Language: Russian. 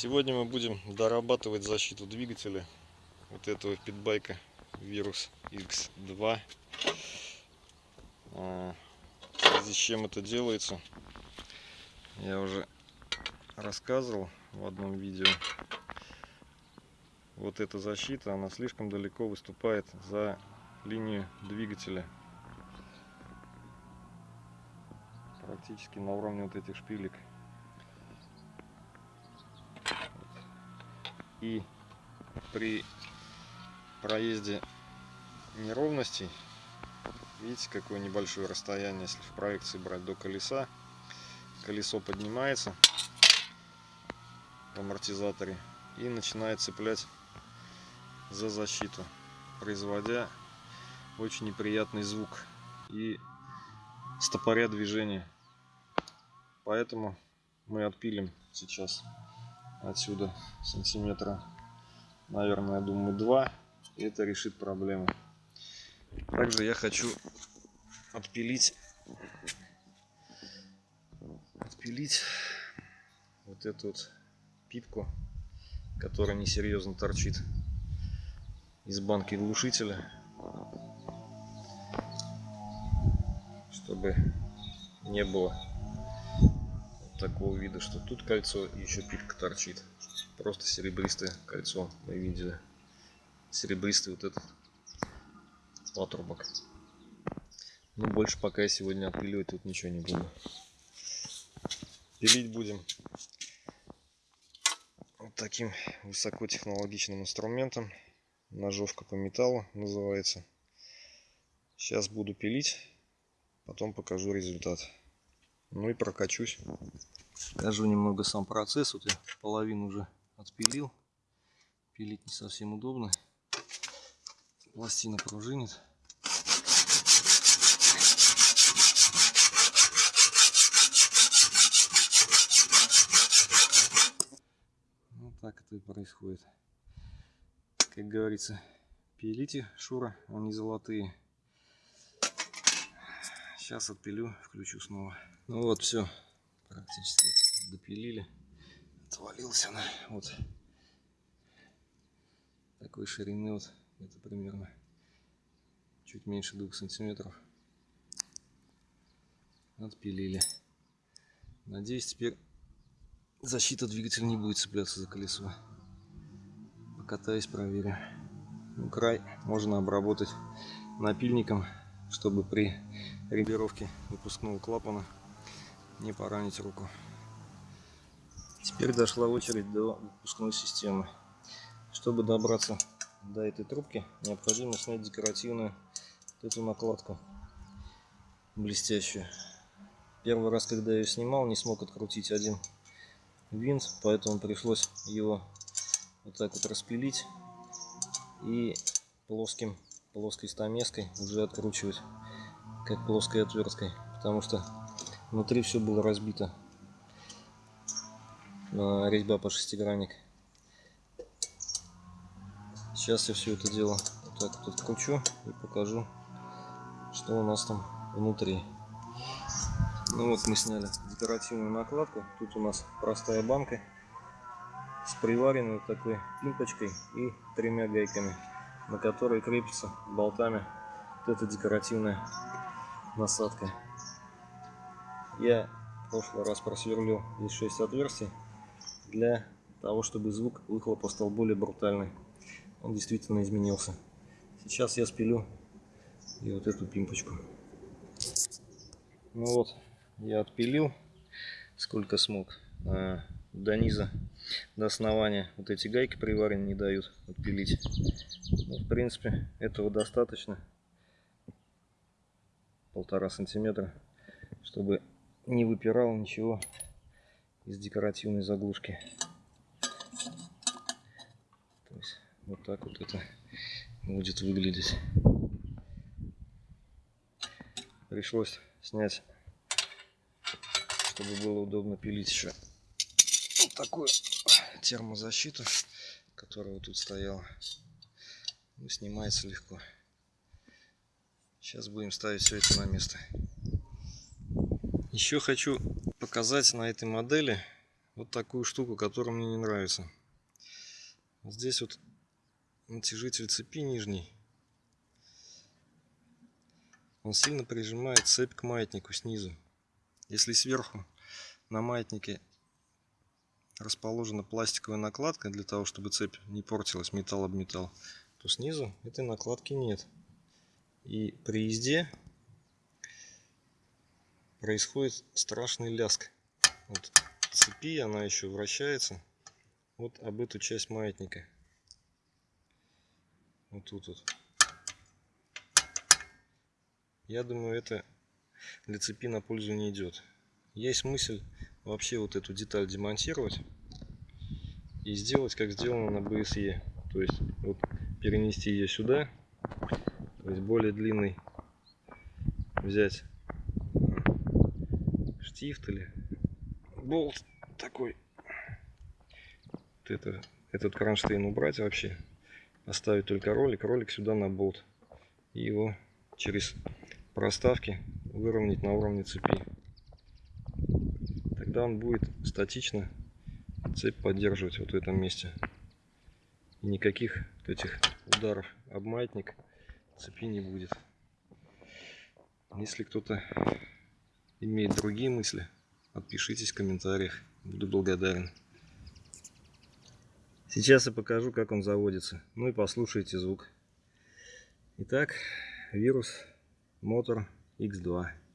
Сегодня мы будем дорабатывать защиту двигателя вот этого питбайка Virus X2. А, В связи с чем это делается, я уже рассказывал в одном видео. Вот эта защита, она слишком далеко выступает за линию двигателя. Практически на уровне вот этих шпилек. И при проезде неровностей видите какое небольшое расстояние если в проекции брать до колеса колесо поднимается в амортизаторе и начинает цеплять за защиту производя очень неприятный звук и стопоря движения поэтому мы отпилим сейчас отсюда сантиметра, наверное, думаю, два. И это решит проблему. Также я хочу отпилить, отпилить вот эту вот пипку, которая несерьезно торчит из банки глушителя, чтобы не было такого вида, что тут кольцо еще пипка торчит. Просто серебристое кольцо мы видели. Серебристый вот этот патрубок. Ну, больше пока я сегодня отпиливать тут ничего не буду. Пилить будем вот таким высокотехнологичным инструментом. Ножовка по металлу называется. Сейчас буду пилить, потом покажу результат. Ну и прокачусь. Покажу немного сам процесс. Вот я половину уже отпилил. Пилить не совсем удобно. Пластина пружинит. Вот так это и происходит. Как говорится, пилите, Шура, они золотые. Сейчас отпилю, включу снова. Ну вот, все, практически допилили. Отвалился она вот. Такой ширины вот это примерно чуть меньше двух сантиметров. Отпилили. Надеюсь теперь защита двигателя не будет цепляться за колесо. Покатаюсь проверю. Ну, край можно обработать напильником чтобы при регулировке выпускного клапана не поранить руку. Теперь дошла очередь до выпускной системы. Чтобы добраться до этой трубки, необходимо снять декоративную вот эту накладку блестящую. Первый раз, когда я ее снимал, не смог открутить один винт, поэтому пришлось его вот так вот распилить и плоским плоской стамеской уже откручивать как плоской отверткой потому что внутри все было разбито. Резьба по шестигранник. Сейчас я все это дело вот так вот откручу и покажу что у нас там внутри. Ну вот мы сняли декоративную накладку. Тут у нас простая банка с приваренной такой пимпочкой и тремя гайками на которой крепится болтами вот эта декоративная насадка. Я в прошлый раз просверлил здесь 6 отверстий для того, чтобы звук выхлопа стал более брутальный. Он действительно изменился. Сейчас я спилю и вот эту пимпочку. Ну вот, я отпилил сколько смог. До низа, до основания вот эти гайки приварены не дают отпилить. Ну, в принципе, этого достаточно. Полтора сантиметра, чтобы не выпирало ничего из декоративной заглушки. То есть, вот так вот это будет выглядеть. Пришлось снять, чтобы было удобно пилить еще такую термозащиту, которая вот тут стояла. Ну, снимается легко. Сейчас будем ставить все это на место. Еще хочу показать на этой модели вот такую штуку, которая мне не нравится. Здесь вот натяжитель цепи нижний. Он сильно прижимает цепь к маятнику снизу. Если сверху на маятнике расположена пластиковая накладка для того, чтобы цепь не портилась, металл об металл, то снизу этой накладки нет. И при езде происходит страшный ляск. Вот цепи, она еще вращается вот об эту часть маятника. Вот тут вот. Я думаю, это для цепи на пользу не идет. Есть мысль вообще вот эту деталь демонтировать и сделать, как сделано на BSE. То есть вот перенести ее сюда, то есть более длинный взять штифт или болт такой. Вот это, этот кронштейн убрать вообще, оставить только ролик, ролик сюда на болт и его через проставки выровнять на уровне цепи. Тогда он будет статично цепь поддерживать вот в этом месте. И никаких этих ударов об маятник цепи не будет. Если кто-то имеет другие мысли, отпишитесь в комментариях. Буду благодарен. Сейчас я покажу, как он заводится. Ну и послушайте звук. Итак, вирус мотор X2.